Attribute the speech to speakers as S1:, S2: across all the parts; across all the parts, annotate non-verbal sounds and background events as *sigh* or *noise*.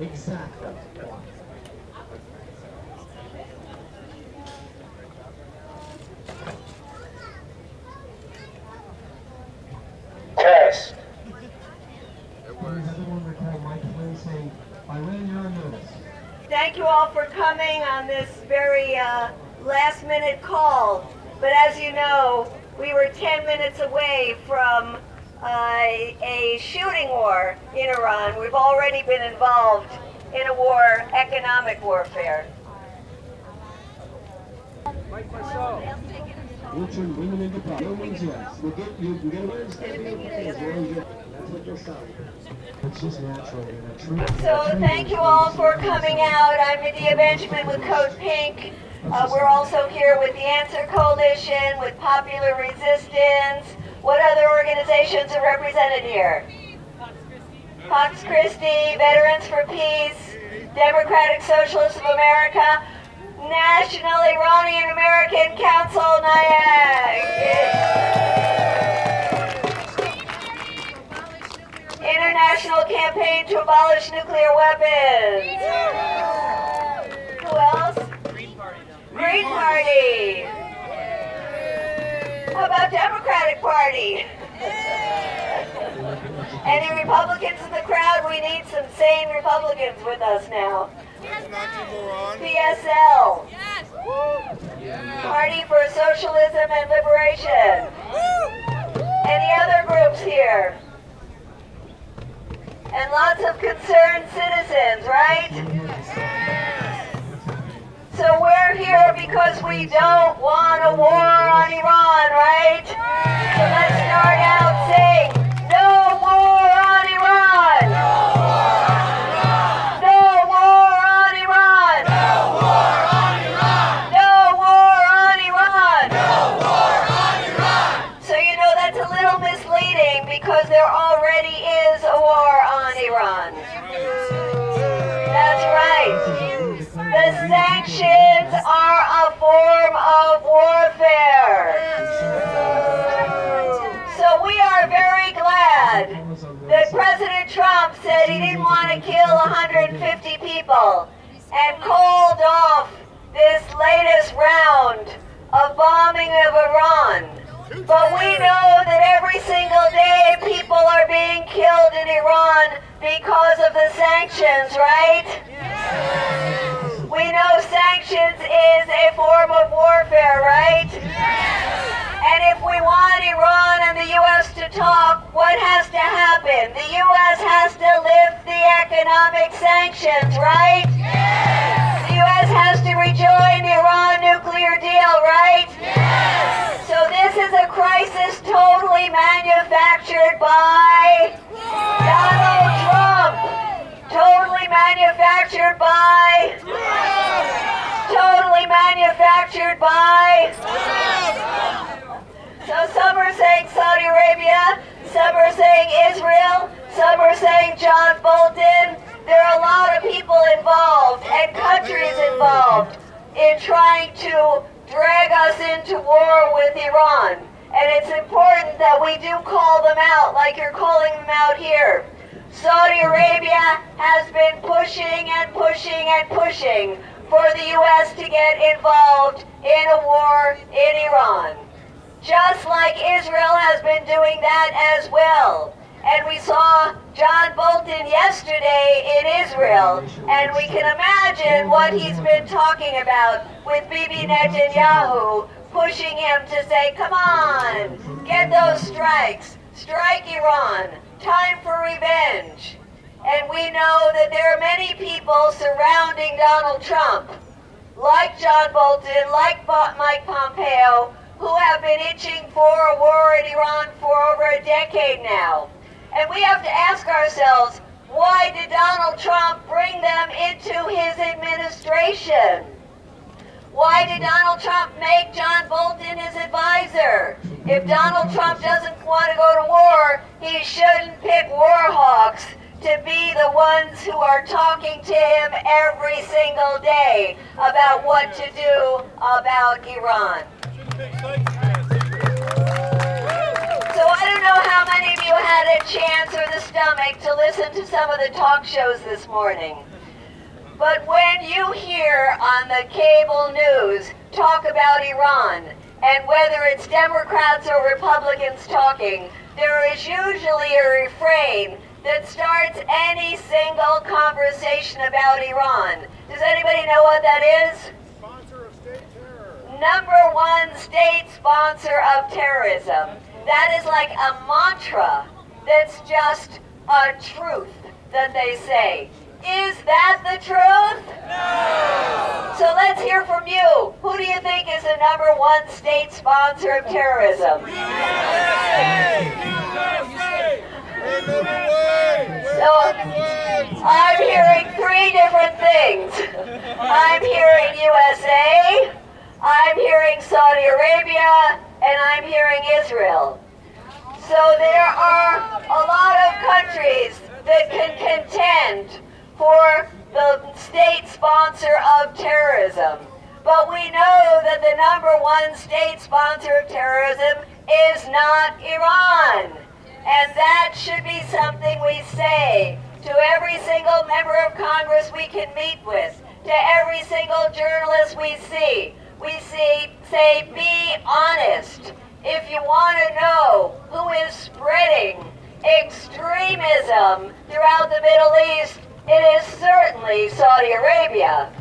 S1: Exactly.
S2: Thank you all for coming on this very uh, last minute call. But as you know, we were 10 minutes away from a shooting war in Iran. We've already been involved in a war, economic warfare. So thank you all for coming out. I'm Medea Benjamin with Code Pink. Uh, we're also here with the Answer Coalition, with Popular Resistance. What other organizations are represented here? Pax Christi, Veterans for Peace, Democratic Socialists of America, National Iranian American Council, NIAC. International Campaign to Abolish Nuclear Weapons. Who else? Green Party. Green Party. How about Democratic Party? Any Republicans in the crowd? We need some sane Republicans with us now. PSL. Party for Socialism and Liberation. Any other groups here? And lots of concerned citizens, right? Because we don't want a war on Iran, right? So let's start out saying, Trump said he didn't want to kill 150 people and called off this latest round of bombing of Iran. But we know that every single day people are being killed in Iran because of the sanctions, right? We know sanctions is a form of warfare, right? And if we want Iran and the U.S. to talk, what has to happen? The U.S. has to lift the economic sanctions, right? Yes! The U.S. has to rejoin the Iran nuclear deal, right? Yes! So this is a crisis totally manufactured by Donald Trump. Totally manufactured by totally manufactured by so some are saying Saudi Arabia, some are saying Israel, some are saying John Bolton. There are a lot of people involved and countries involved in trying to drag us into war with Iran. And it's important that we do call them out like you're calling them out here. Saudi Arabia has been pushing and pushing and pushing for the U.S. to get involved in a war in Iran. Just like Israel has been doing that as well. And we saw John Bolton yesterday in Israel, and we can imagine what he's been talking about with Bibi Netanyahu, pushing him to say, come on, get those strikes, strike Iran, time for revenge. And we know that there are many people surrounding Donald Trump, like John Bolton, like Mike Pompeo, who have been itching for a war in Iran for over a decade now. And we have to ask ourselves, why did Donald Trump bring them into his administration? Why did Donald Trump make John Bolton his advisor? If Donald Trump doesn't want to go to war, he shouldn't pick war hawks to be the ones who are talking to him every single day about what to do about Iran. So I don't know how many of you had a chance or the stomach to listen to some of the talk shows this morning. But when you hear on the cable news talk about Iran, and whether it's Democrats or Republicans talking, there is usually a refrain that starts any single conversation about Iran. Does anybody know what that is?
S3: Sponsor of state terror.
S2: Number one state sponsor of terrorism. That is like a mantra that's just a truth that they say. Is that the truth? No! So let's hear from you. Who do you think is the number one state sponsor of terrorism? So I'm hearing three different things. I'm hearing USA, I'm hearing Saudi Arabia, and I'm hearing Israel. So there are a lot of countries that can contend for the state sponsor of terrorism. But we know that the number one state sponsor of terrorism is not Iran. And that should be something we say to every single member of Congress we can meet with, to every single journalist we see. We see, say, be honest. If you want to know who is spreading extremism throughout the Middle East, it is certainly Saudi Arabia.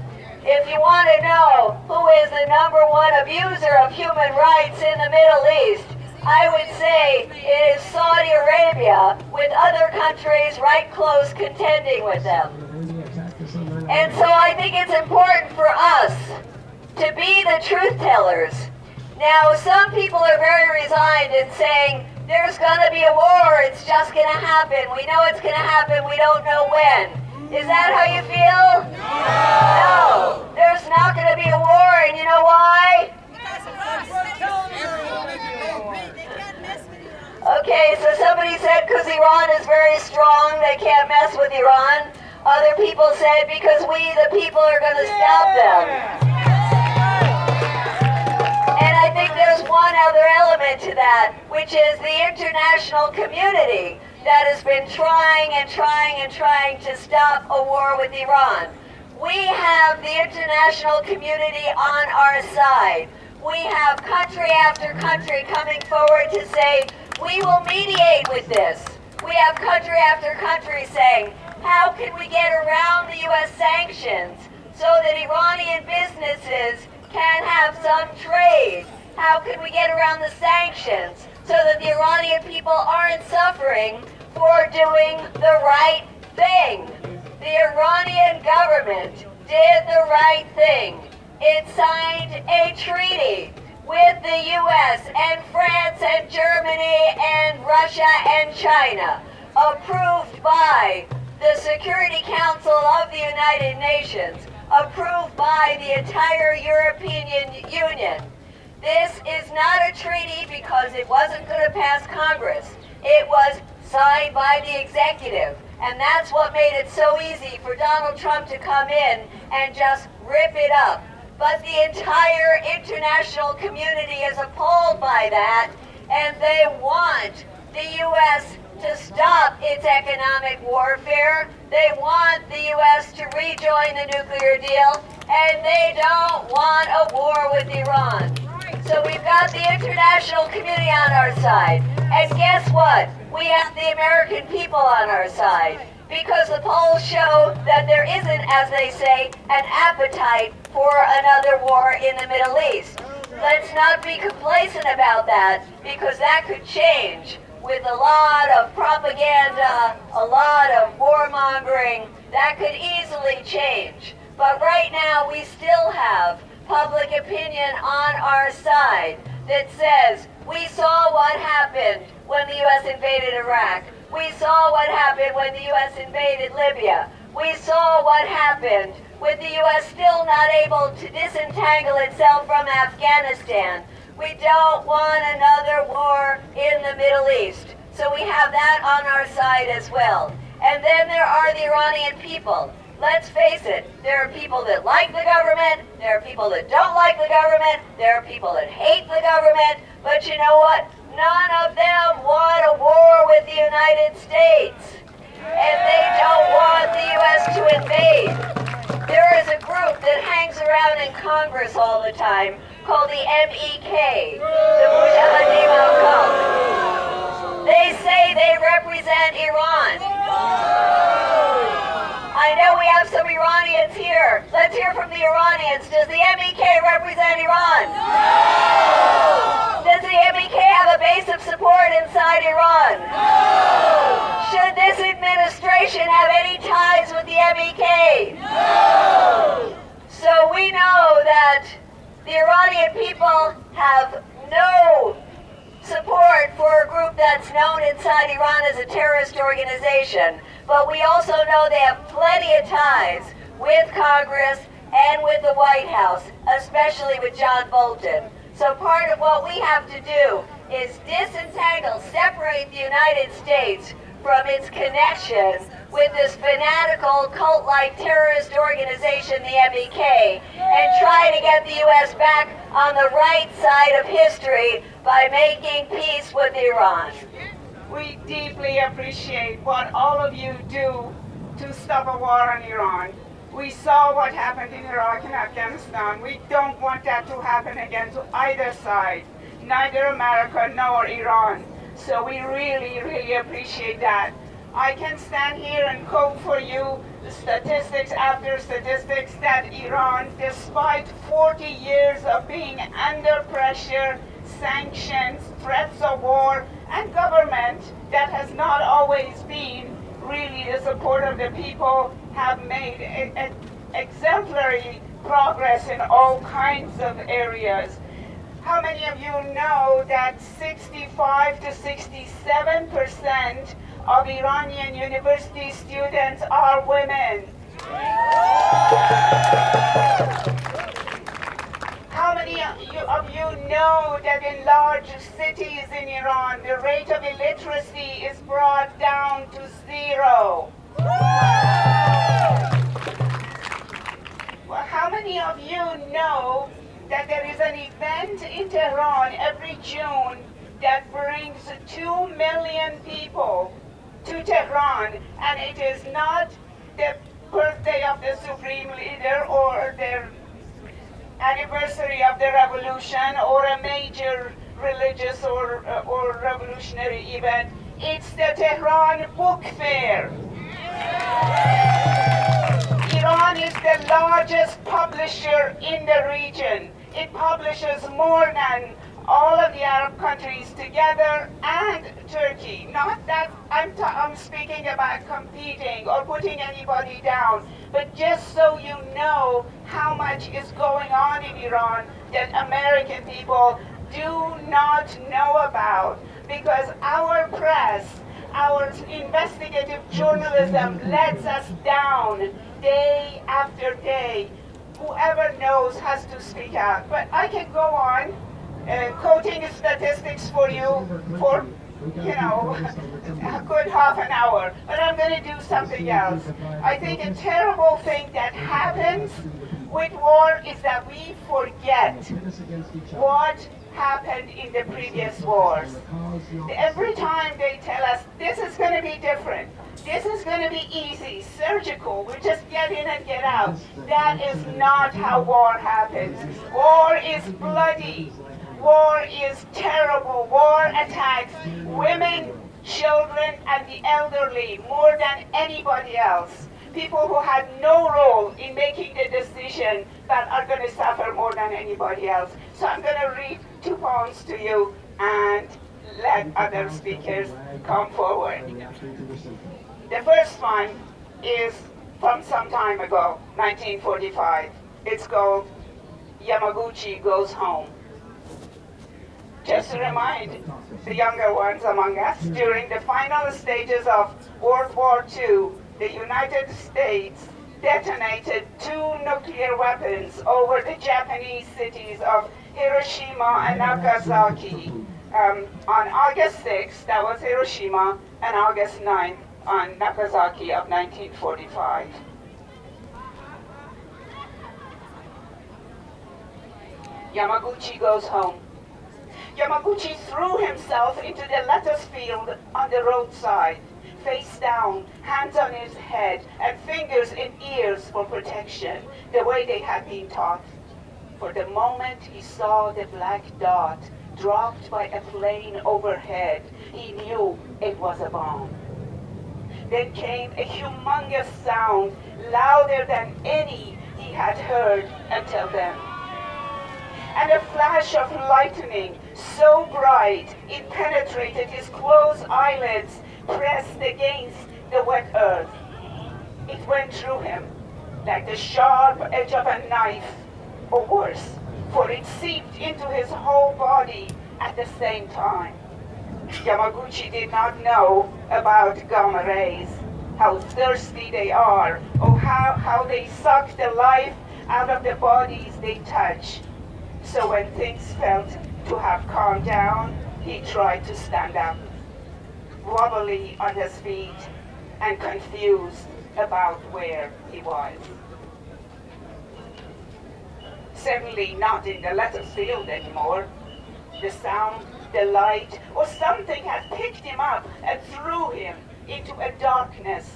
S2: If you want to know who is the number one abuser of human rights in the Middle East, I would say it is Saudi Arabia with other countries right close contending with them. And so I think it's important for us to be the truth tellers. Now, some people are very resigned in saying, there's going to be a war, it's just going to happen. We know it's going to happen, we don't know when. Is that how you feel? No. no. There's not going to be a war, and you know why? Okay, so somebody said because Iran is very strong, they can't mess with Iran. Other people said because we, the people, are going to stop them. And I think there's one other element to that, which is the international community that has been trying and trying and trying to stop a war with Iran. We have the international community on our side. We have country after country coming forward to say, we will mediate with this. We have country after country saying, how can we get around the U.S. sanctions so that Iranian businesses can have some trade? How can we get around the sanctions so that the Iranian people aren't suffering for doing the right thing? The Iranian government did the right thing. It signed a treaty with the U.S. and France and Germany and Russia and China, approved by the Security Council of the United Nations, approved by the entire European Union. This is not a treaty because it wasn't going to pass Congress. It was signed by the executive. And that's what made it so easy for Donald Trump to come in and just rip it up but the entire international community is appalled by that, and they want the U.S. to stop its economic warfare. They want the U.S. to rejoin the nuclear deal, and they don't want a war with Iran. So we've got the international community on our side. And guess what? We have the American people on our side because the polls show that there isn't, as they say, an appetite for another war in the Middle East. Let's not be complacent about that because that could change with a lot of propaganda, a lot of warmongering. That could easily change. But right now we still have public opinion on our side that says we saw what happened when the U.S. invaded Iraq. We saw what happened when the U.S. invaded Libya. We saw what happened with the U.S. still not able to disentangle itself from Afghanistan. We don't want another war in the Middle East. So we have that on our side as well. And then there are the Iranian people. Let's face it, there are people that like the government, there are people that don't like the government, there are people that hate the government, but you know what? None of them want a war with the United States. And they don't want the U.S. to invade. There is a group that hangs around in Congress all the time called the MEK, the Mujahideen al-Khalq. They say they represent Iran. I know we have some Iranians here. Let's hear from the Iranians. Does the MEK represent Iran? No! Does the MEK have a base of support inside Iran? No! Should this administration have any ties with the MEK? No! So we know that the Iranian people have no support for a group that's known inside Iran as a terrorist organization. But we also know they have plenty of ties with Congress and with the White House, especially with John Bolton. So part of what we have to do is disentangle, separate the United States from its connection with this fanatical cult-like terrorist organization, the MEK, and try to get the U.S. back on the right side of history by making peace with Iran.
S4: We deeply appreciate what all of you do to stop a war on Iran. We saw what happened in Iraq and Afghanistan. We don't want that to happen again to either side, neither America nor Iran. So we really, really appreciate that. I can stand here and quote for you statistics after statistics that Iran, despite 40 years of being under pressure, sanctions, threats of war, and government that has not always been really the support of the people, have made a, a exemplary progress in all kinds of areas. How many of you know that 65 to 67 percent of Iranian university students are women? How many of you, know that in large cities in Iran, the rate of illiteracy is brought down to zero? Well, how many of you know that there is an event in Tehran every June that brings two million people to Tehran, and it is not the birthday of the supreme leader or their anniversary of the revolution or a major religious or, uh, or revolutionary event. It's the Tehran Book Fair. Iran is the largest publisher in the region. It publishes more than all of the Arab countries together and Turkey. Not that I'm, I'm speaking about competing or putting anybody down, but just so you know how much is going on in Iran that American people do not know about because our press, our investigative journalism lets us down day after day. Whoever knows has to speak out. But I can go on uh, quoting statistics for you for, you know, *laughs* a good half an hour. But I'm going to do something else. I think a terrible thing that happens with war is that we forget what happened in the previous wars. Every time they tell us this is going to be different, this is going to be easy, surgical, we just get in and get out. That is not how war happens. War is bloody. War is terrible. War attacks women, children, and the elderly more than anybody else. People who had no role in making the decision that are going to suffer more than anybody else. So I'm going to read two poems to you and let other speakers come forward. The first one is from some time ago, 1945. It's called Yamaguchi Goes Home. Just to remind the younger ones among us, during the final stages of World War II, the United States detonated two nuclear weapons over the Japanese cities of Hiroshima and Nagasaki. Um, on August 6th, that was Hiroshima, and August 9th on Nagasaki of 1945. Yamaguchi goes home. Yamaguchi threw himself into the lettuce field on the roadside, face down, hands on his head, and fingers in ears for protection, the way they had been taught. For the moment he saw the black dot dropped by a plane overhead, he knew it was a bomb. Then came a humongous sound, louder than any he had heard until then. And a flash of lightning, so bright it penetrated his closed eyelids, pressed against the wet earth. It went through him like the sharp edge of a knife, or worse, for it seeped into his whole body at the same time. Yamaguchi did not know about gamma rays, how thirsty they are, or how, how they suck the life out of the bodies they touch. So when things felt to have calmed down, he tried to stand up, wobbly on his feet and confused about where he was. Certainly not in the lettuce field anymore. The sound, the light, or something had picked him up and threw him into a darkness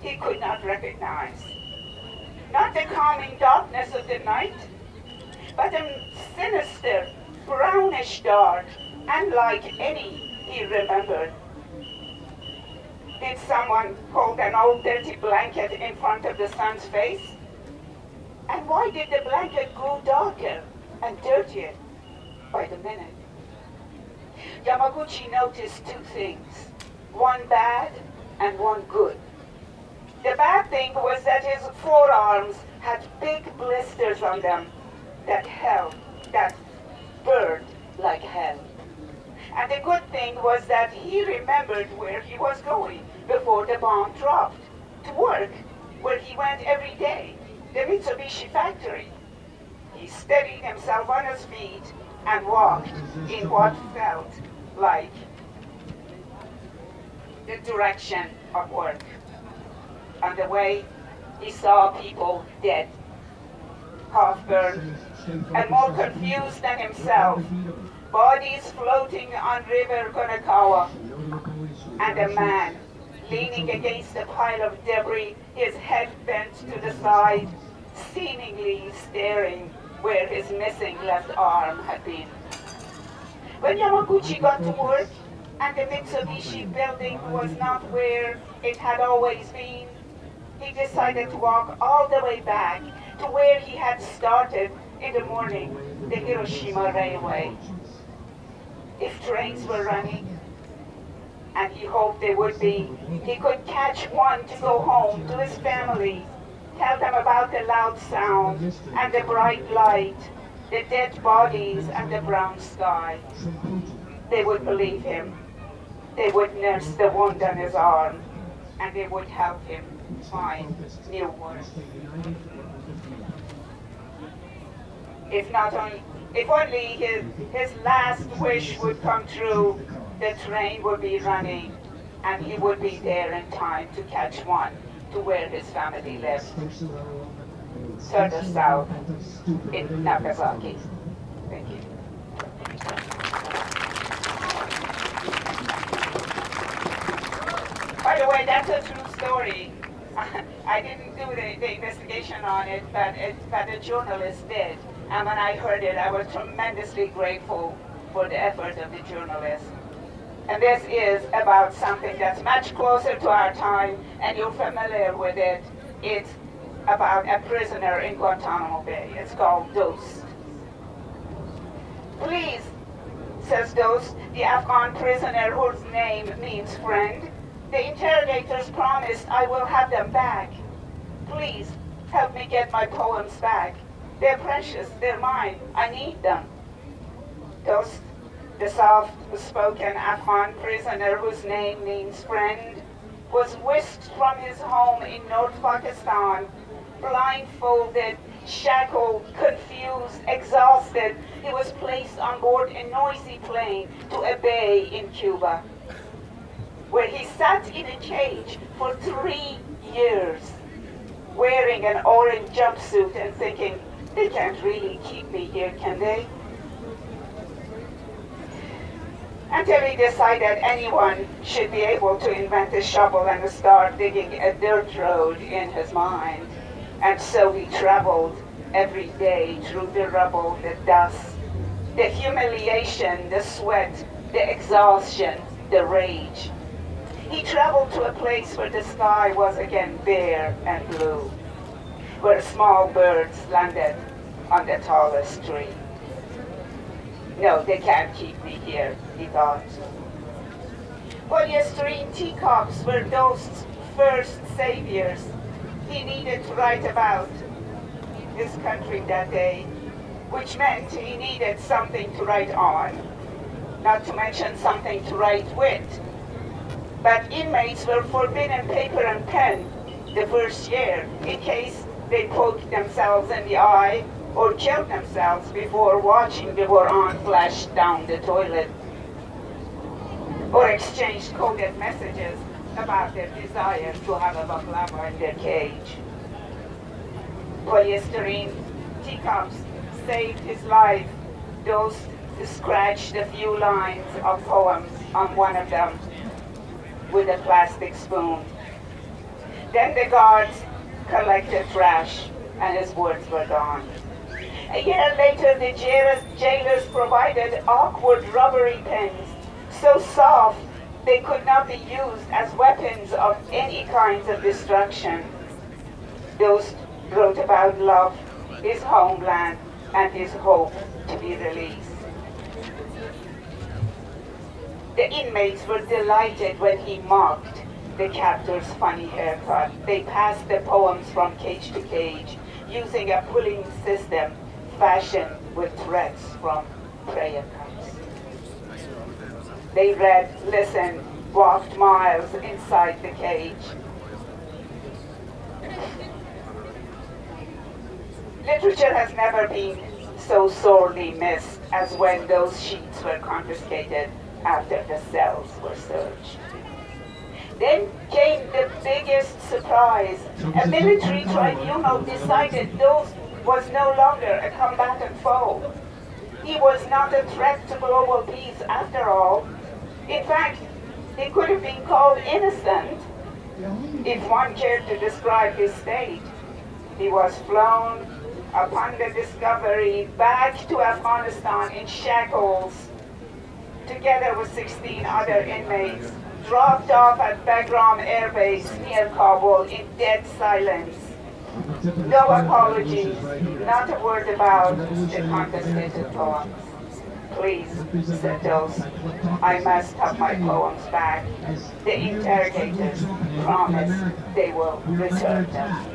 S4: he could not recognize. Not the calming darkness of the night, but a sinister, brownish dark, unlike any he remembered. Did someone hold an old dirty blanket in front of the sun's face? And why did the blanket grow darker and dirtier by the minute? Yamaguchi noticed two things, one bad and one good. The bad thing was that his forearms had big blisters on them that held, that burned like hell. And the good thing was that he remembered where he was going before the bomb dropped, to work, where he went every day, the Mitsubishi factory. He steadied himself on his feet and walked in what felt like the direction of work. On the way, he saw people dead, half burned, and more confused than himself. Bodies floating on River Konakawa, and a man leaning against a pile of debris, his head bent to the side, seemingly staring where his missing left arm had been. When Yamaguchi got to work, and the Mitsubishi building was not where it had always been, he decided to walk all the way back to where he had started in the morning, the Hiroshima Railway. If trains were running, and he hoped they would be, he could catch one to go home to his family, tell them about the loud sound and the bright light, the dead bodies and the brown sky. They would believe him. They would nurse the wound on his arm, and they would help him find new work. If not only, if only his, his last wish would come true, the train would be running, and he would be there in time to catch one to where his family lived, further south in Nagasaki. Thank you. By the way, that's a true story. *laughs* I didn't do the, the investigation on it, but it, but a journalist did. And when I heard it, I was tremendously grateful for the effort of the journalists. And this is about something that's much closer to our time, and you're familiar with it. It's about a prisoner in Guantanamo Bay. It's called Dost. Please, says Dost, the Afghan prisoner whose name means friend, the interrogators promised I will have them back. Please, help me get my poems back. They're precious, they're mine, I need them. Dost, the soft-spoken Afghan prisoner whose name means friend, was whisked from his home in North Pakistan, blindfolded, shackled, confused, exhausted. He was placed on board a noisy plane to a bay in Cuba, where he sat in a cage for three years, wearing an orange jumpsuit and thinking, they can't really keep me here, can they? until he decided anyone should be able to invent a shovel and start digging a dirt road in his mind. And so he traveled every day through the rubble, the dust, the humiliation, the sweat, the exhaustion, the rage. He traveled to a place where the sky was again bare and blue, where small birds landed on the tallest tree. No, they can't keep me here, he thought. Polystyrene teacups were those first saviors he needed to write about his country that day, which meant he needed something to write on, not to mention something to write with. But inmates were forbidden paper and pen the first year in case they poked themselves in the eye or killed themselves before watching the Quran flash down the toilet or exchanged coded messages about their desire to have a baklava in their cage. Polystyrene teacups saved his life. Dost scratched a few lines of poems on one of them with a plastic spoon. Then the guards collected trash and his words were gone. A year later, the jailers, jailers provided awkward rubbery pens, so soft they could not be used as weapons of any kinds of destruction. Dost wrote about love, his homeland, and his hope to be released. The inmates were delighted when he mocked the captor's funny haircut. They passed the poems from cage to cage using a pulling system fashioned with threads from prayer cups. They read, listened, walked miles inside the cage. Literature has never been so sorely missed as when those sheets were confiscated after the cells were searched. Then came the biggest surprise. A military tribunal decided Dost was no longer a combatant foe. He was not a threat to global peace after all. In fact, he could have been called innocent if one cared to describe his state. He was flown upon the discovery back to Afghanistan in shackles together with 16 other inmates, dropped off at Bagram Air Base near Kabul in dead silence. No apologies, not a word about the confiscated poems. Please, said Dost, I must have my poems back. The interrogators promise they will return them.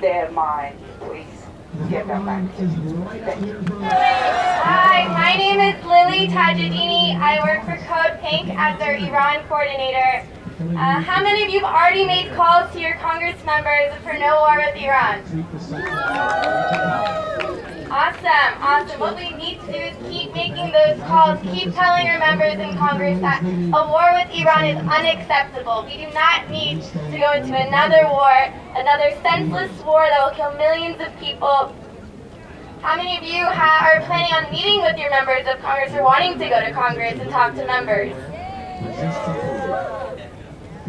S4: They're mine, please.
S5: Hi, my name is Lily Tajadini. I work for Code Pink as their Iran coordinator. Uh, how many of you have already made calls to your Congress members for no war with Iran? Awesome, awesome. What we need to do is keep making those calls, keep telling our members in Congress that a war with Iran is unacceptable. We do not need to go into another war, another senseless war that will kill millions of people. How many of you ha- are planning on meeting with your members of Congress or wanting to go to Congress and talk to members?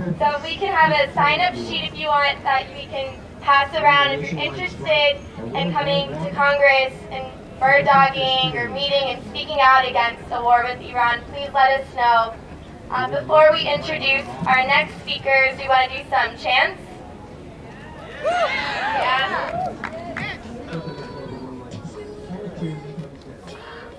S5: So we can have a sign-up sheet if you want that we can pass around if you're interested in coming to Congress and bird dogging or meeting and speaking out against the war with Iran. Please let us know. Uh, before we introduce our next speakers, we want to do some chants. Yeah.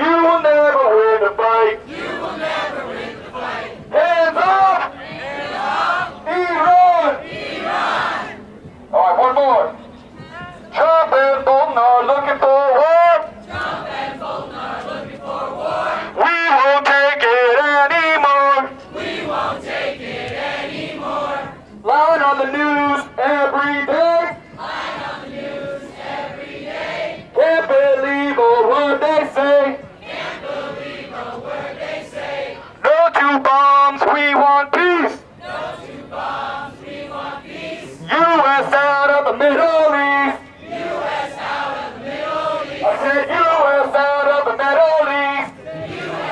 S6: You will never win the fight. You will never win the fight. Hands up! Hands up! Iran! Iran! All right, one more. Trump and Bolton are looking for war.
S7: the Middle East. U.S. out of the Middle East. I said U.S. out of the Middle East.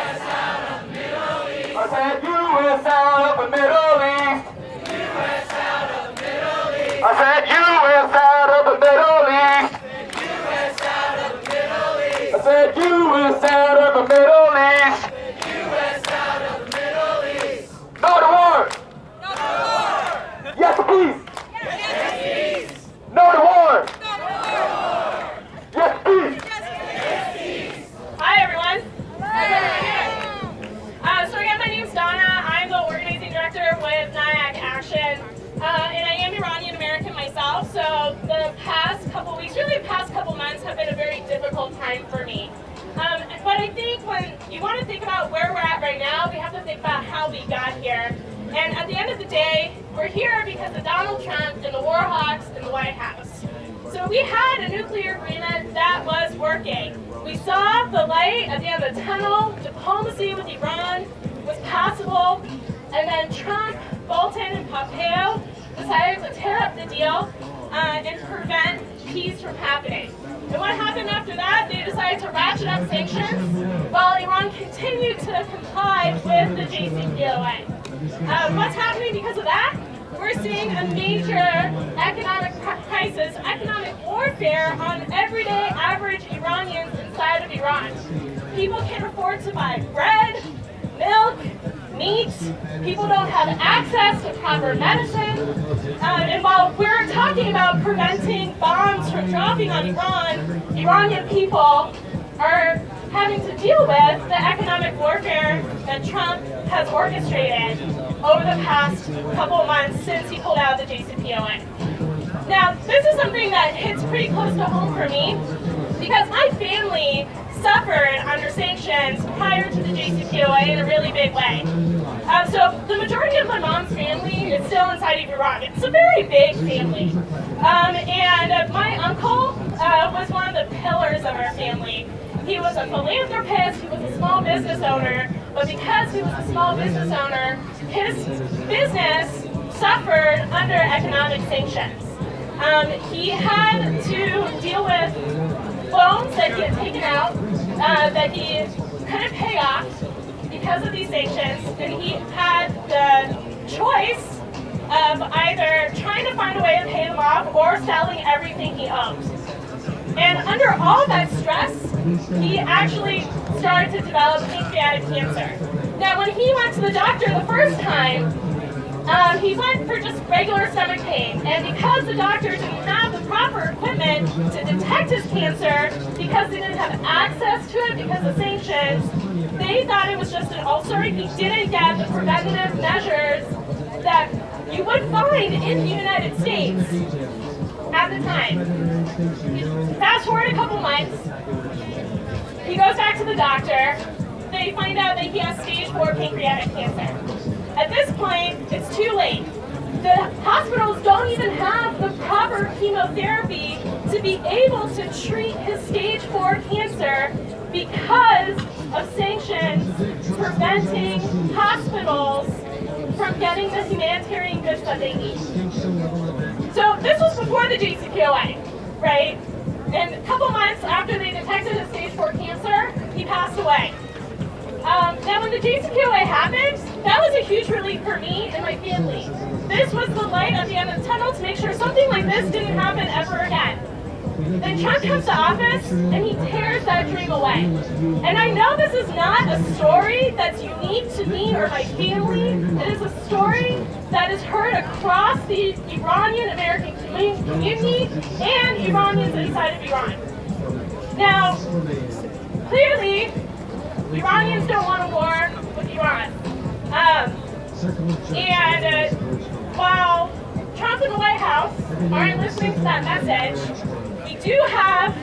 S7: Out of the Middle East. I said U.S. out of the Middle East. Out of the Middle East. I said U.S. out of the Middle East. I said U.S. out of the Middle East. Way. Uh, so the majority of my mom's family is still inside of Iran. It's a very big family. Um, and uh, my uncle uh, was one of the pillars of our family. He was a philanthropist, he was a small business owner, but because he was a small business owner, his business suffered under economic sanctions. Um, he had to deal with loans that he had taken out uh, that he couldn't pay off because of these sanctions, and he had the choice of either trying to find a way to pay them off or selling everything he owned. And under all that stress, he actually started to develop pancreatic cancer. Now, when he went to the doctor the first time, um, he went for just regular stomach pain. And because the doctor didn't have the proper equipment to detect his cancer, because they didn't have access to it because of sanctions, they thought it was just an ulcer. He didn't get the preventative measures that you would find in the United States at the time. Fast forward a couple months, he goes back to the doctor. They find out that he has stage 4 pancreatic cancer. At this point, it's too late. The hospitals don't even have the proper chemotherapy to be able to treat his stage 4 cancer because of sanctions preventing hospitals from getting the humanitarian goods that they need. So this was before the JCPOA, right? And a couple months after they detected his stage 4 cancer, he passed away. Um, now when the JCPOA happened, that was a huge relief for me and my family. This was the light at the end of the tunnel to make sure something like this didn't happen ever again. Then Trump comes to office and he tears that dream away. And I know this is not a story that's unique to me or my family. It is a story that is heard across the Iranian American community and Iranians inside of Iran. Now, clearly, Iranians don't want a war with Iran. Um, and uh, while Trump and the White House aren't listening to that message, we do have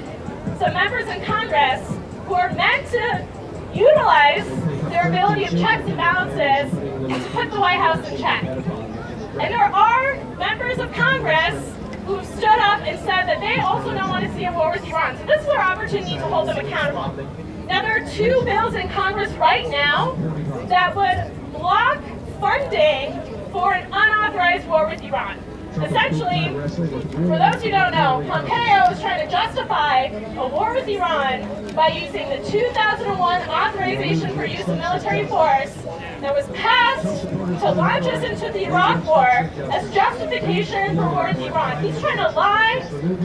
S7: some members in Congress who are meant to utilize their ability of checks and balances to put the White House in check. And there are members of Congress who have stood up and said that they also don't want to see a war with Iran. So this is our opportunity to hold them accountable. Now there are two bills in Congress right now that would block funding for an unauthorized war with Iran. Essentially, for those who don't know, Pompeo is trying to justify a war with Iran by using the 2001 authorization for use of military force that was passed to launch us into the Iraq War as justification for war with Iran. He's trying to lie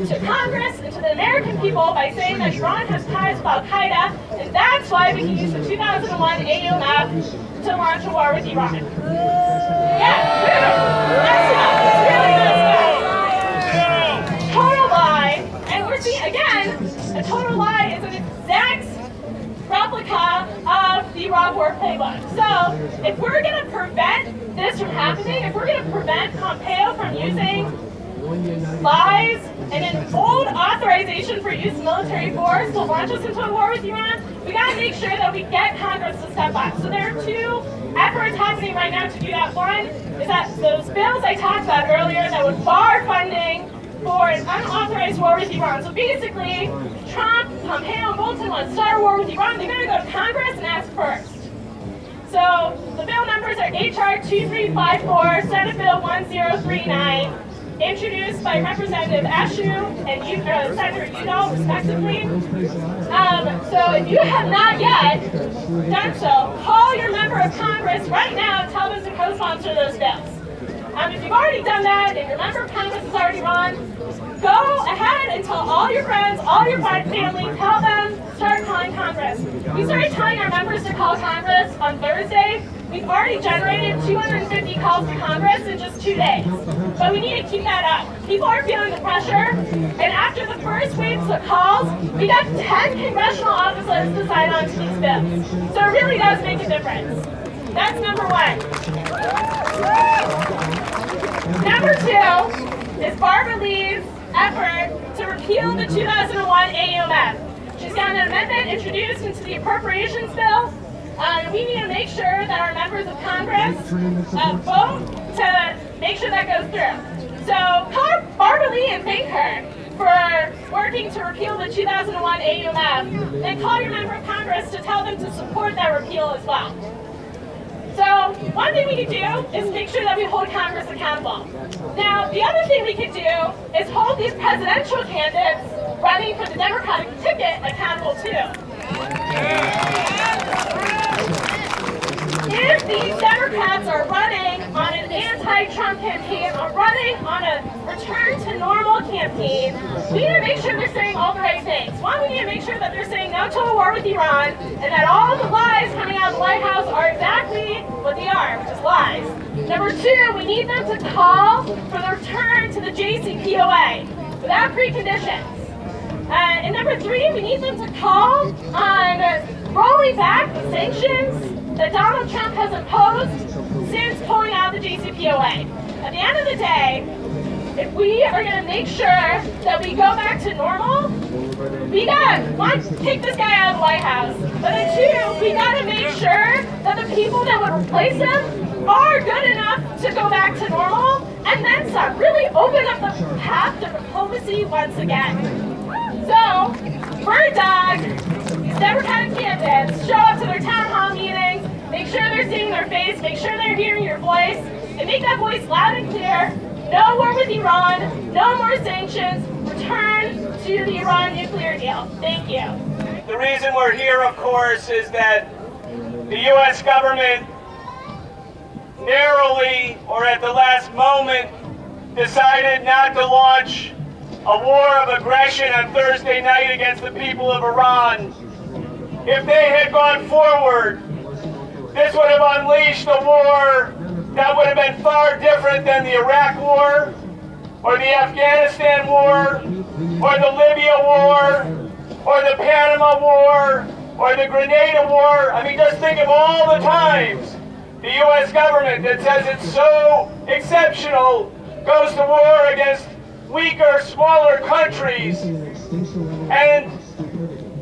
S7: to Congress and to the American people by saying that Iran has ties with Al-Qaeda, and that's why we can use the 2001 AUMF to launch a war with Iran. Yeah, that's enough. It's really messed up. Total lie, and we're seeing, again, a total lie is an exact replica of the Iraq War playbook. So if we're going to prevent this from happening, if we're going to prevent Pompeo from using lies, and an old authorization for use of military force to launch us into a war with Iran, we gotta make sure that we get Congress to step up. So there are two efforts happening right now to do that. One is that those bills I talked about earlier that would bar funding for an unauthorized war with Iran. So basically, Trump, Pompeo, and Bolton want to start a war with Iran. They're going to go to Congress and ask first. So the bill numbers are HR 2354, Senate Bill 1039, introduced by Representative Eshoo and uh, Senator Udall, respectively. Um, so if you have not yet done so, call your member of Congress right now and tell them to co-sponsor those bills. Um, if you've already done that and your member of Congress has already run, go ahead and tell all your friends, all your family, tell them, start calling Congress. We started telling our members to call Congress on Thursday. We've already generated 250 calls to Congress in just two days. But we need to keep that up. People are feeling the pressure, and after the first waves of calls, we got 10 congressional offices to sign on to these bills. So it really does make a difference. That's number one. Number two is Barbara Lee's effort to repeal the 2001 AUMF. She's got an amendment introduced into the appropriations bill. Um, we need to make sure that our members of Congress uh, vote to make sure that goes through. So call Barbara Lee and thank her for working to repeal the 2001 AUMF. Then call your member of Congress to tell them to support that repeal as well. So one thing we could do is make sure that we hold Congress accountable. Now, the other thing we could do is hold these presidential candidates running for the Democratic ticket accountable too. If these Democrats are running on an anti-Trump campaign or running on a return to normal campaign, we need to make sure they're saying all the right things. One, we need to make sure that they're saying no to a war with Iran and that all the lies coming out of the White House are exactly what they are, which is lies. Number two, we need them to call for the return to the JCPOA without preconditions. Uh, and number three, we need them to call on rolling back the sanctions that Donald Trump has imposed since pulling out the JCPOA. At the end of the day, if we are going to make sure that we go back to normal, we got one, take this guy out of the White House, but then two, we got to make sure that the people that would replace him are good enough to go back to normal, and then some. Really open up the path to diplomacy once again. So, Bird Dog, Democratic candidates show up to their town hall meetings, make sure they're seeing their face, make sure they're hearing your voice, and make that voice loud and clear. No war with Iran, no more sanctions, return to the Iran nuclear deal. Thank you.
S6: The reason we're here, of course, is that the U.S. government narrowly or at the last moment decided not to launch a war of aggression on Thursday night against the people of Iran. If they had gone forward, this would have unleashed a war that would have been far different than the Iraq War, or the Afghanistan War, or the Libya War, or the Panama War, or the Grenada War. I mean, just think of all the times the U.S. government that says it's so exceptional goes to war against weaker, smaller countries. And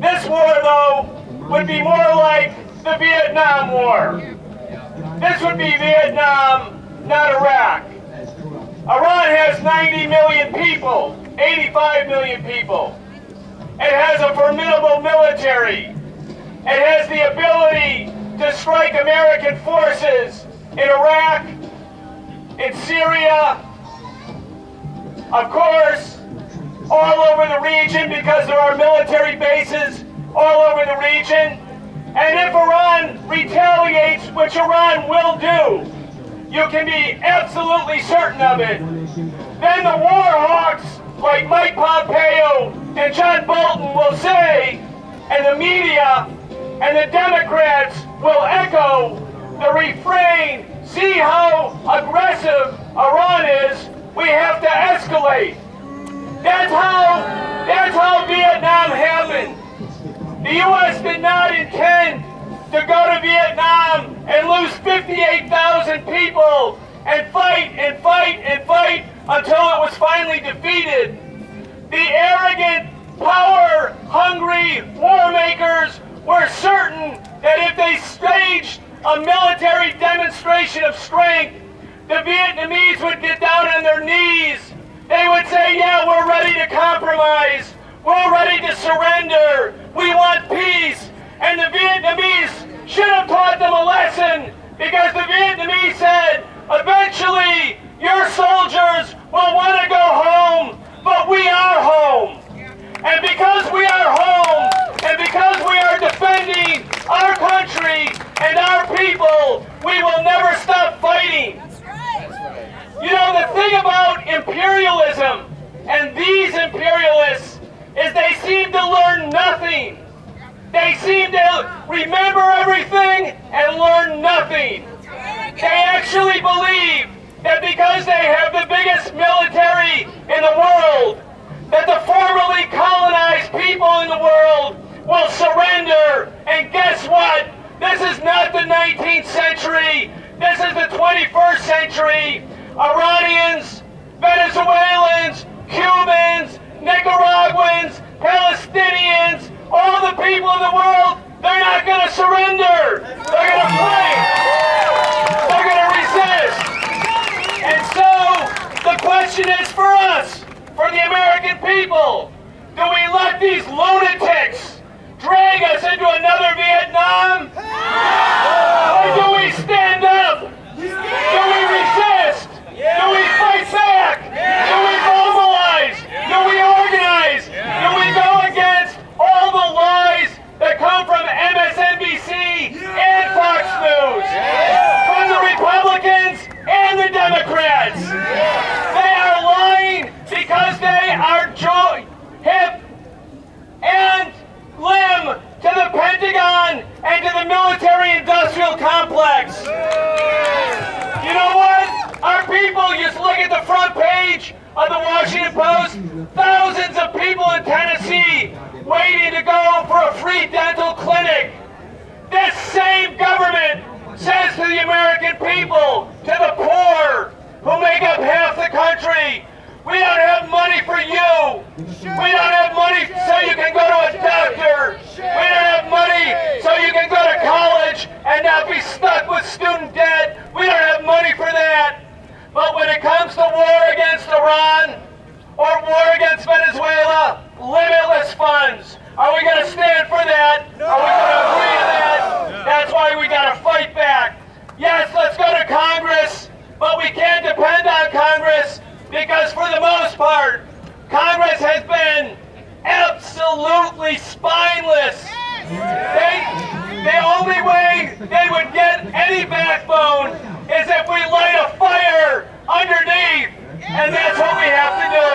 S6: this war, though, would be more like the Vietnam War. This would be Vietnam, not Iraq. Iran has 90 million people, 85 million people. It has a formidable military. It has the ability to strike American forces in Iraq, in Syria, of course, all over the region because there are military bases all over the region. And if Iran retaliates, which Iran will do, you can be absolutely certain of it, then the war hawks like Mike Pompeo and John Bolton will say, and the media and the Democrats will echo the refrain, see how aggressive Iran is, we have to escalate. That's how, that's how Vietnam happened. The U.S. did not intend to go to Vietnam and lose 58,000 people and fight and fight and fight until it was finally defeated. The arrogant, power-hungry war makers were certain that if they staged a military demonstration of strength, the Vietnamese would get down on their knees. They would say, yeah, we're ready to compromise. We're ready to surrender. We want peace. And the Vietnamese should have taught them a lesson because the Vietnamese said, eventually, your soldiers will want to go home, but we are home. People, to the poor, who make up half the country, we don't have money for you. We don't have money so you can go to a doctor. We don't have money so you can go to college and not be stuck with student debt. We don't have money for that. But when it comes to war against Iran or war against Venezuela, limitless funds. Are we going to stand for that? Are we going to agree to that? That's why we got to fight back. Yes, let's go to Congress, but we can't depend on Congress because for the most part, Congress has been absolutely spineless. They, the only way they would get any backbone is if we light a fire underneath, and that's what we have to do.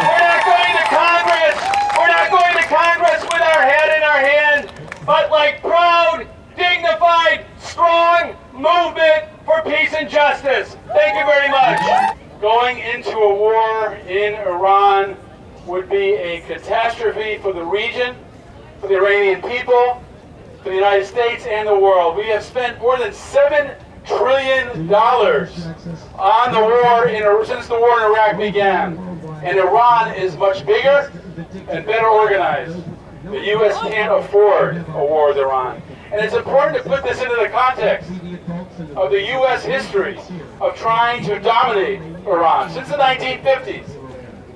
S6: We're not going to Congress. We're not going to Congress with our head in our hand, but like proud, dignified, strong movement for peace and justice. Thank you very much. Going into a war in Iran would be a catastrophe for the region, for the Iranian people, for the United States and the world. We have spent more than seven trillion dollars on the war in since the war in Iraq began, and Iran is much bigger and better organized. The U.S. can't afford a war with Iran. And it's important to put this into the context of the U.S. history of trying to dominate Iran. Since the 1950s,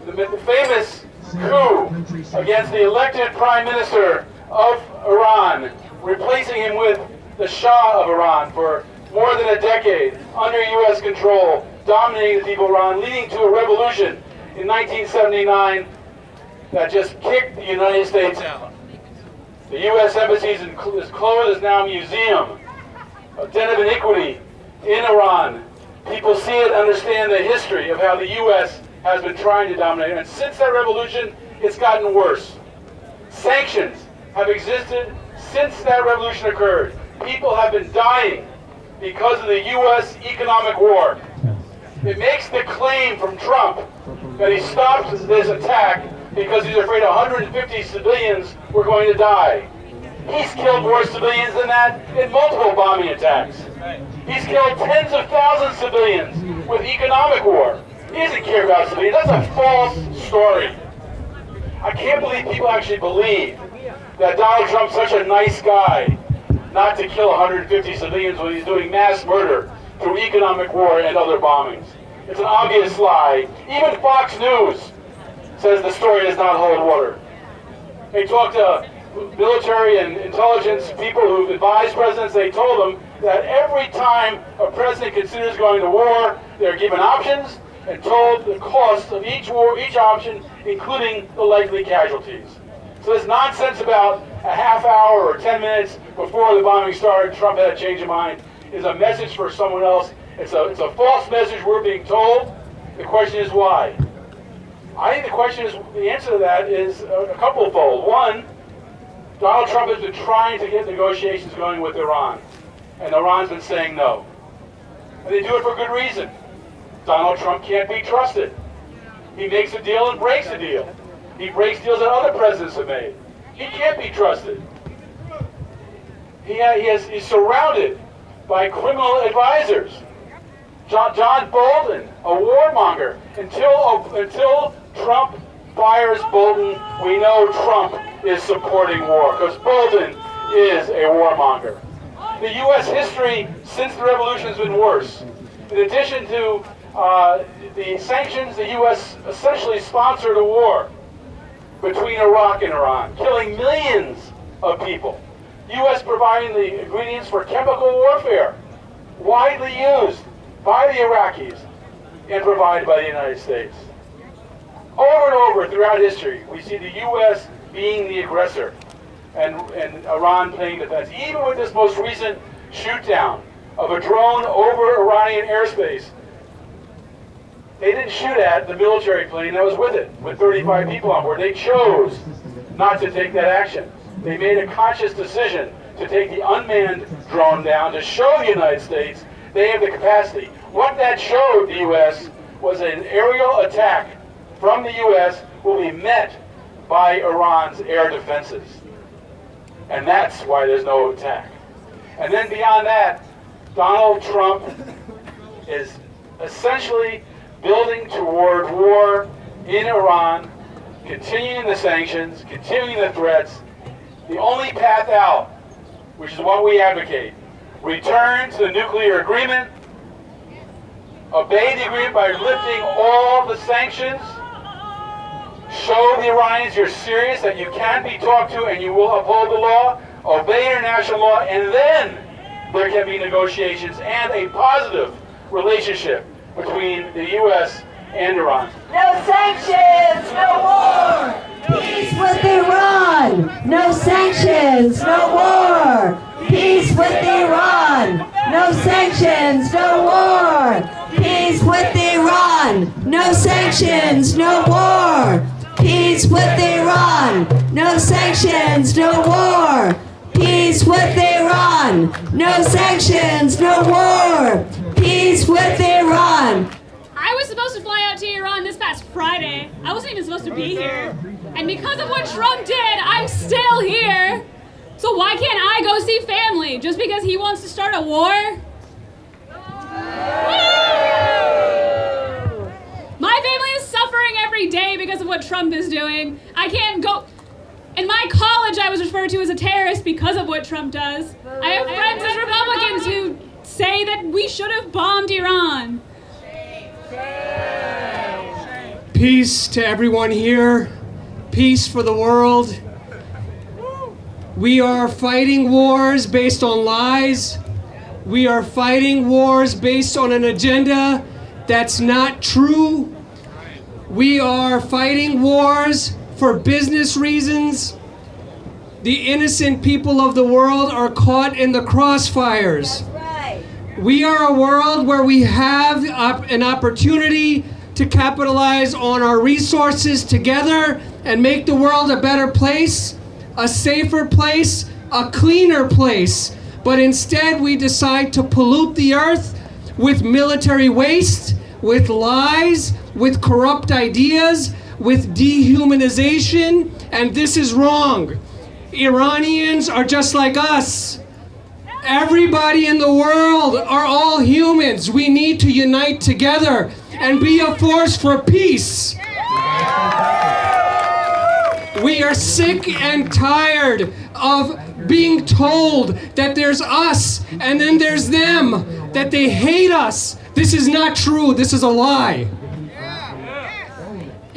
S6: the, famous coup against the elected prime minister of Iran, replacing him with the Shah of Iran for more than a decade under U.S. control, dominating the people of Iran, leading to a revolution in 1979 that just kicked the United States out. The U.S. embassy is closed, is now a museum, a den of iniquity in Iran. People see it, understand the history of how the U.S. has been trying to dominate. And since that revolution, it's gotten worse. Sanctions have existed since that revolution occurred. People have been dying because of the U.S. economic war. It makes the claim from Trump that he stopped this attack because he's afraid 150 civilians were going to die. He's killed more civilians than that in multiple bombing attacks. He's killed tens of thousands of civilians with economic war. He doesn't care about civilians. That's a false story. I can't believe people actually believe that Donald Trump's such a nice guy not to kill 150 civilians when he's doing mass murder through economic war and other bombings. It's an obvious lie. Even Fox News says the story does not hold water. They talked to military and intelligence people who've advised presidents. They told them that every time a president considers going to war, they're given options and told the cost of each war, each option, including the likely casualties. So this nonsense about a half hour or 10 minutes before the bombing started, Trump had a change of mind, is a message for someone else. It's a, it's a false message we're being told. The question is why? I think the question is, the answer to that is a, a couple fold. One, Donald Trump has been trying to get negotiations going with Iran, and Iran's been saying no. And they do it for good reason. Donald Trump can't be trusted. He makes a deal and breaks a deal. He breaks deals that other presidents have made. He can't be trusted. He, he has, he's surrounded by criminal advisors. John, John Bolton, a warmonger. Until, until Trump fires Bolton, we know Trump is supporting war, because Bolton is a warmonger. The U.S. history since the revolution has been worse. In addition to uh, the sanctions, the U.S. essentially sponsored a war between Iraq and Iran, killing millions of people. U.S. providing the ingredients for chemical warfare, widely used by the Iraqis and provided by the United States. Over and over throughout history, we see the U.S. being the aggressor and, and Iran playing defense. Even with this most recent shoot down of a drone over Iranian airspace, they didn't shoot at the military plane that was with it, with 35 people on board. They chose not to take that action. They made a conscious decision to take the unmanned drone down to show the United States they have the capacity. What that showed the U.S. was an aerial attack from the U.S. will be met by Iran's air defenses. And that's why there's no attack. And then beyond that, Donald Trump is essentially building toward war in Iran, continuing the sanctions, continuing the threats. The only path out, which is what we advocate, return to the nuclear agreement, obey the agreement by lifting all the sanctions, show the Iranians you're serious, that you can be talked to and you will uphold the law, obey international law, and then there can be negotiations and a positive relationship between the U.S. and Iran.
S2: No sanctions, no war. Peace with Iran. No sanctions, no war. Peace with Iran. No sanctions, no war. Peace with Iran. No sanctions, no war. Peace with Iran. No sanctions, no war. Peace with Iran. No sanctions, no war. Peace with Iran.
S8: I was supposed to fly out to Iran this past Friday. I wasn't even supposed to be here. And because of what Trump did, I'm still here. So why can't I go see family? Just because he wants to start a war? My family is suffering every day because of what Trump is doing. I can't go. In my college, I was referred to as a terrorist because of what Trump does. I have friends as Republicans who say that we should have bombed Iran.
S9: Peace to everyone here. Peace for the world. We are fighting wars based on lies. We are fighting wars based on an agenda that's not true. We are fighting wars for business reasons. The innocent people of the world are caught in the crossfires.
S2: Right.
S9: We are a world where we have op- an opportunity to capitalize on our resources together and make the world a better place, a safer place, a cleaner place. But instead, we decide to pollute the earth with military waste, with lies, with corrupt ideas, with dehumanization, and this is wrong. Iranians are just like us. Everybody in the world are all humans. We need to unite together and be a force for peace. We are sick and tired of being told that there's us and then there's them, that they hate us. This is not true. This is a lie.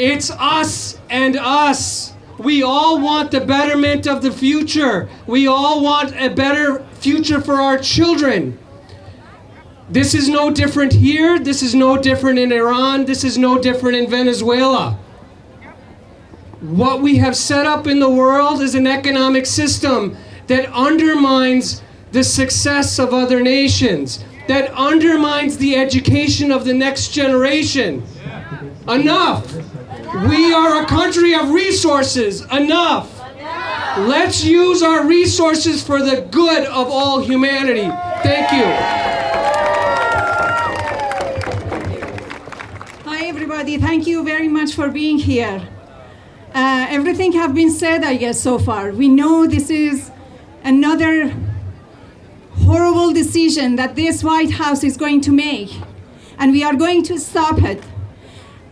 S9: It's us and us. We all want the betterment of the future. We all want a better future for our children. This is no different here. This is no different in Iran. This is no different in Venezuela. What we have set up in the world is an economic system that undermines the success of other nations, that undermines the education of the next generation. Enough! We are a country of resources. Enough! Let's use our resources for the good of all humanity. Thank you.
S10: Hi, everybody. Thank you very much for being here. Uh, everything have been said, I guess, so far. We know this is another horrible decision that this White House is going to make, and we are going to stop it.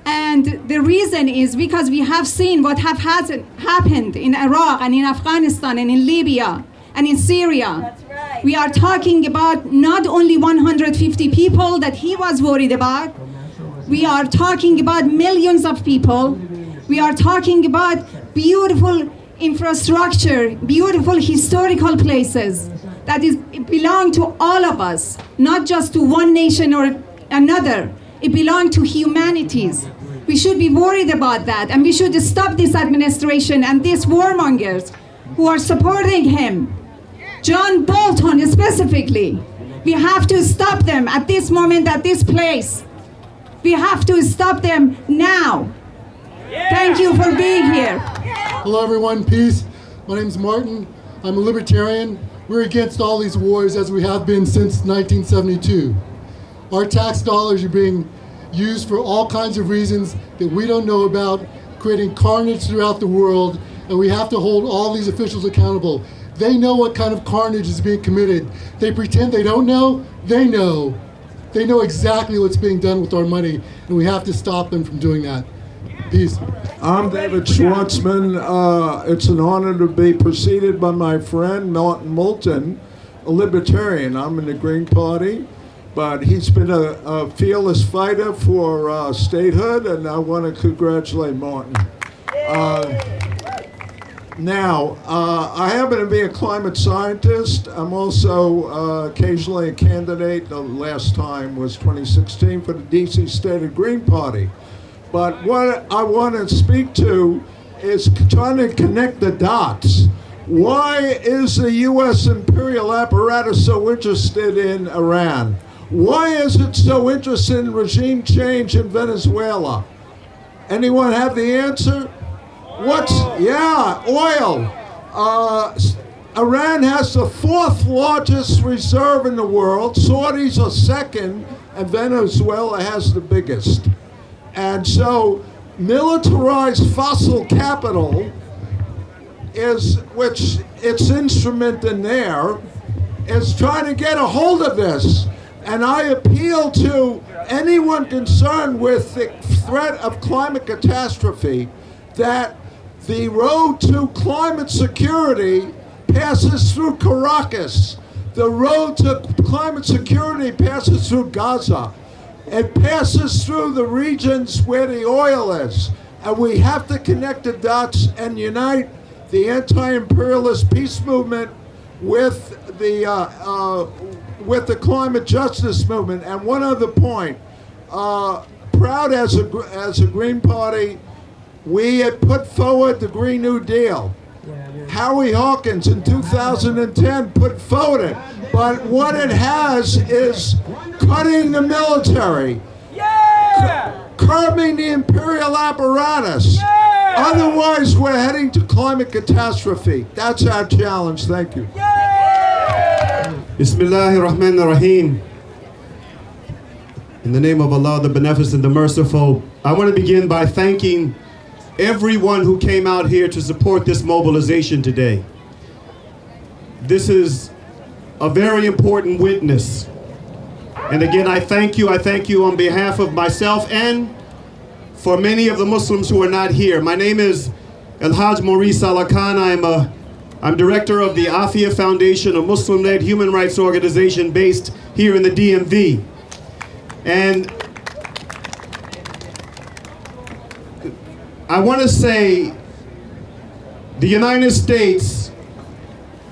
S10: And the reason is because we have seen what have happened in Iraq and in Afghanistan and in Libya and in Syria.
S2: Right.
S10: We are talking about not only 150 people that he was worried about, we are talking about millions of people. We are talking about beautiful infrastructure, beautiful historical places that is belong to all of us, not just to one nation or another. It belongs to humanities. We should be worried about that, and we should stop this administration and these warmongers who are supporting him. John Bolton specifically. We have to stop them at this moment, at this place. We have to stop them now. Thank you for being here.
S11: Hello everyone, peace. My name is Martin. I'm a libertarian. We're against all these wars as we have been since 1972. Our tax dollars are being used for all kinds of reasons that we don't know about, creating carnage throughout the world, and we have to hold all these officials accountable. They know what kind of carnage is being committed. They pretend they don't know, they know. They know exactly what's being done with our money, and we have to stop them from doing that. Peace.
S12: I'm David Schwartzman. Uh, it's an honor to be preceded by my friend Martin Moulton, a libertarian. I'm in the Green Party, but he's been a, a fearless fighter for uh, statehood, and I want to congratulate Martin. Uh, now, uh, I happen to be a climate scientist. I'm also uh, occasionally a candidate. The last time was 2016 for the DC Statehood Green Party. But what I want to speak to is trying to connect the dots. Why is the U.S. imperial apparatus so interested in Iran? Why is it so interested in regime change in Venezuela? Anyone have the answer? What's, yeah, oil. Uh, Iran has the fourth largest reserve in the world. Saudis are second, and Venezuela has the biggest. And so militarized fossil capital is, which its instrument in there, is trying to get a hold of this. And I appeal to anyone concerned with the threat of climate catastrophe that the road to climate security passes through Caracas. The road to climate security passes through Gaza. It passes through the regions where the oil is. And we have to connect the dots and unite the anti-imperialist peace movement with the uh, uh, with the climate justice movement. And one other point, uh, proud as a as a Green Party, we had put forward the Green New Deal. Howie Hawkins in 2010 put forward it. But what it has is cutting the military,
S6: Yeah!
S12: curbing the imperial apparatus.
S6: Yeah!
S12: Otherwise, we're heading to climate catastrophe. That's our challenge. Thank you.
S13: Bismillahir In the name of Allah, the Beneficent, the Merciful, I want to begin by thanking everyone who came out here to support this mobilization today. this is a very important witness. And again, I thank you. I thank you on behalf of myself and for many of the Muslims who are not here. My name is El Haj Mauri' Saalakhan. I'm a I'm director of the Aafia Foundation, a Muslim-led human rights organization based here in the DMV. And I want to say the United States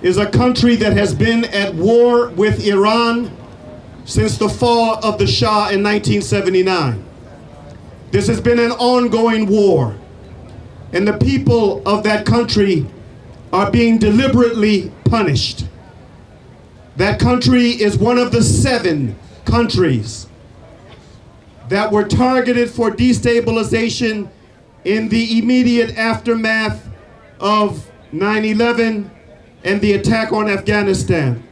S13: is a country that has been at war with Iran since the fall of the Shah in 1979. This has been an ongoing war. And the people of that country are being deliberately punished. That country is one of the seven countries that were targeted for destabilization in the immediate aftermath of 9-11 and the attack on Afghanistan.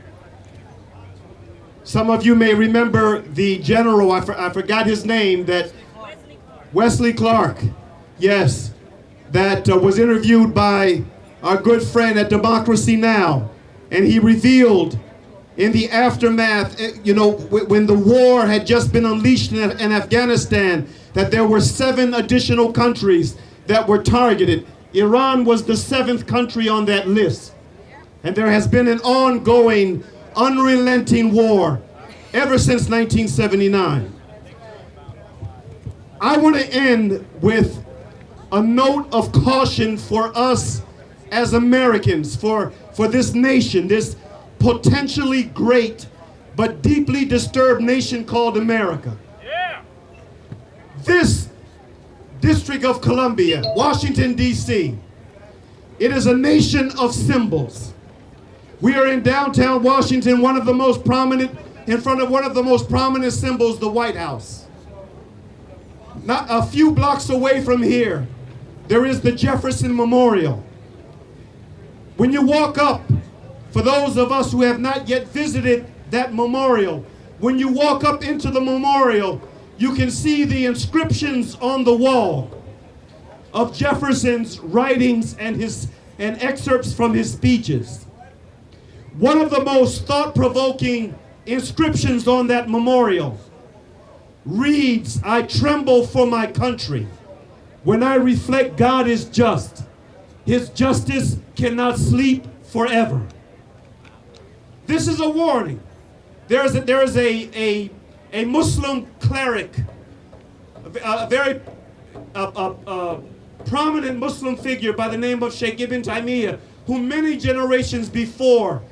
S13: Some of you may remember the general, I, for, I forgot his name, that Wesley Clark, yes, that uh, was interviewed by our good friend at Democracy Now! And he revealed in the aftermath, eh, you know, when the war had just been unleashed in, in Afghanistan, that there were seven additional countries that were targeted. Iran was the seventh country on that list. And there has been an ongoing, unrelenting war ever since 1979. I want to end with a note of caution for us as Americans, for, for this nation, this potentially great but deeply disturbed nation called America. This District of Columbia, Washington, D.C., it is a nation of symbols. We are in downtown Washington, one of the most prominent, in front of one of the most prominent symbols, the White House. Not a few blocks away from here, there is the Jefferson Memorial. When you walk up, for those of us who have not yet visited that memorial, when you walk up into the memorial, you can see the inscriptions on the wall of Jefferson's writings and his and excerpts from his speeches. One of the most thought-provoking inscriptions on that memorial reads, I tremble for my country. When I reflect God is just, his justice cannot sleep forever. This is a warning. There is a, there is a, a, a Muslim cleric, a, a very a, a, prominent Muslim figure by the name of Sheikh Ibn Taymiyyah, who many generations before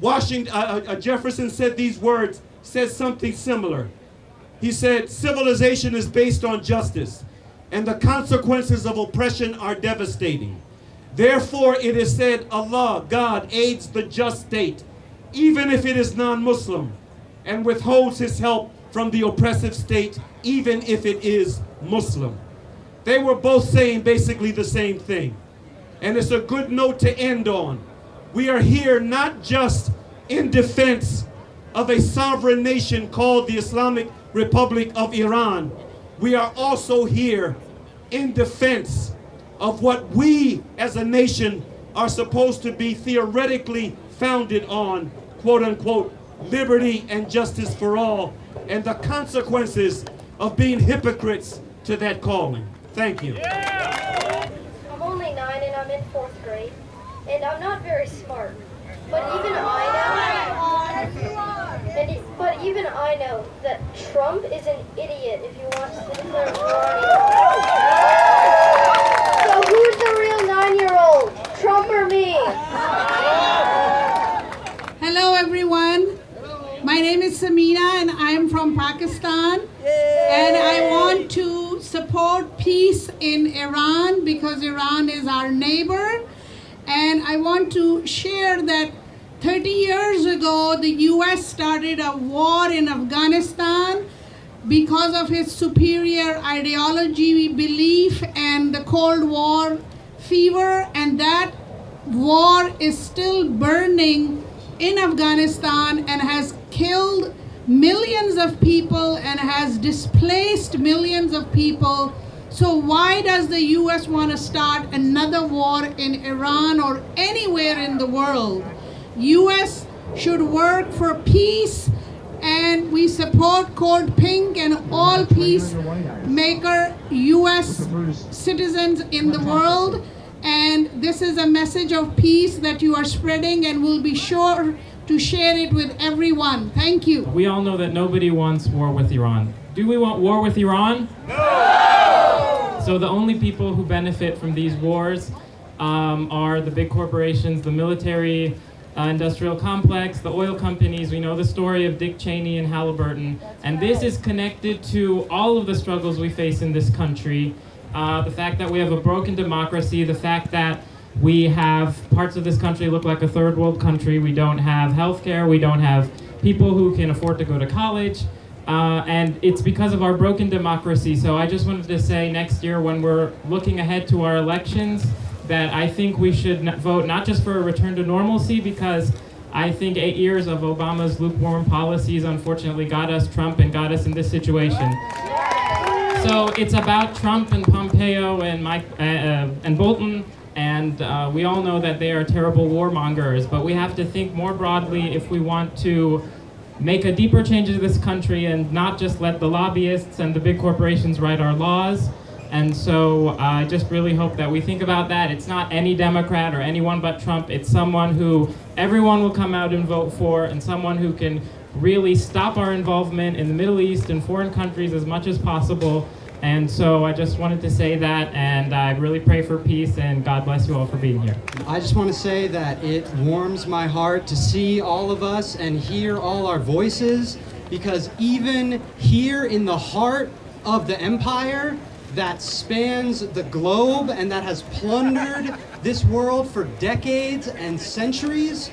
S13: Washington, uh, uh, Jefferson said these words, said something similar. He said, civilization is based on justice, and the consequences of oppression are devastating. Therefore, it is said, Allah, God, aids the just state, even if it is non-Muslim, and withholds his help from the oppressive state, even if it is Muslim. They were both saying basically the same thing. And it's a good note to end on. We are here not just in defense of a sovereign nation called the Islamic Republic of Iran. We are also here in defense of what we as a nation are supposed to be theoretically founded on, quote unquote, liberty and justice for all, and the consequences of being hypocrites to that calling. Thank you.
S14: I'm only nine and I'm in fourth grade, and I'm not very smart. But even I know, it, but even I know that Trump is an idiot if he wants to declare So nine-year-old, Trump or me?
S15: Hello, everyone. My name is Samina, and I am from Pakistan. And I want to support peace in Iran because Iran is our neighbor and I want to share that 30 years ago, the US started a war in Afghanistan because of its superior ideology, belief, and the Cold War fever, and that war is still burning in Afghanistan and has killed millions of people and has displaced millions of people so why does the US want to start another war in Iran or anywhere in the world? U.S. should work for peace, and we support Code Pink and all peacemaker U.S. citizens in the world. And this is a message of peace that you are spreading, and we'll be sure to share it with everyone. Thank you.
S16: We all know that nobody wants war with Iran. Do we want war with Iran? No! So the only people who benefit from these wars um, are the big corporations, the military uh, industrial complex, the oil companies. We know the story of Dick Cheney and Halliburton. And this is connected to all of the struggles we face in this country. Uh, the fact that we have a broken democracy, the fact that we have parts of this country look like a third world country. We don't have health care. We don't have people who can afford to go to college. Uh, and it's because of our broken democracy. So I just wanted to say next year when we're looking ahead to our elections that I think we should vote not just for a return to normalcy because I think eight years of Obama's lukewarm policies unfortunately got us Trump and got us in this situation. So it's about Trump and Pompeo and Mike uh, uh, and Bolton, and uh, we all know that they are terrible warmongers. But we have to think more broadly if we want to make a deeper change in this country and not just let the lobbyists and the big corporations write our laws. And so uh, I just really hope that we think about that. It's not any Democrat or anyone but Trump. It's someone who everyone will come out and vote for, and someone who can really stop our involvement in the Middle East and foreign countries as much as possible. And so I just wanted to say that, and I really pray for peace, and God bless you all for being here.
S17: I just want to say that it warms my heart to see all of us and hear all our voices because even here in the heart of the empire that spans the globe and that has plundered this world for decades and centuries,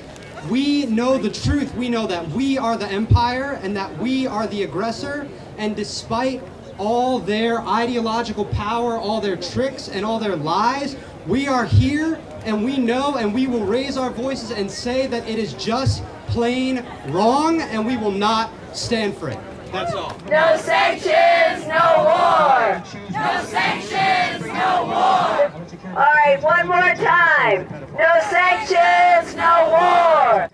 S17: we know the truth. We know that we are the empire and that we are the aggressor. And despite all their ideological power, all their tricks, and all their lies, we are here and we know and we will raise our voices and say that it is just plain wrong and we will not stand for it. That's all.
S2: No sanctions, no war. No sanctions, no war. All right, one more time. No sanctions, no war.